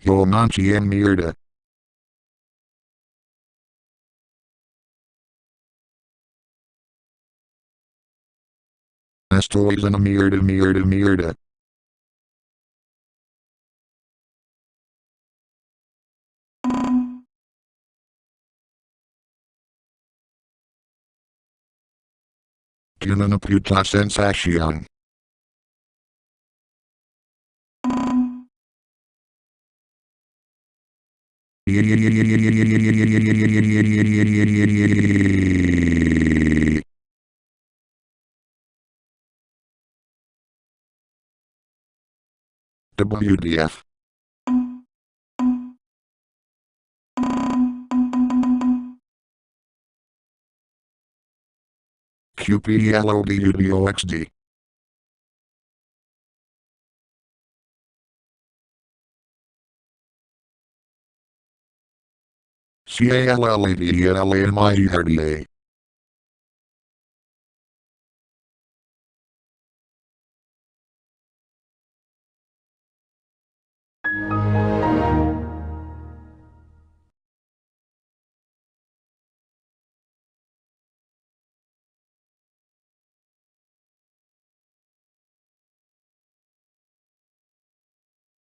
Yomanchi en mierda. Estoy en mierda Mirda mierda. Que una WDF QPLODUDOXD Herda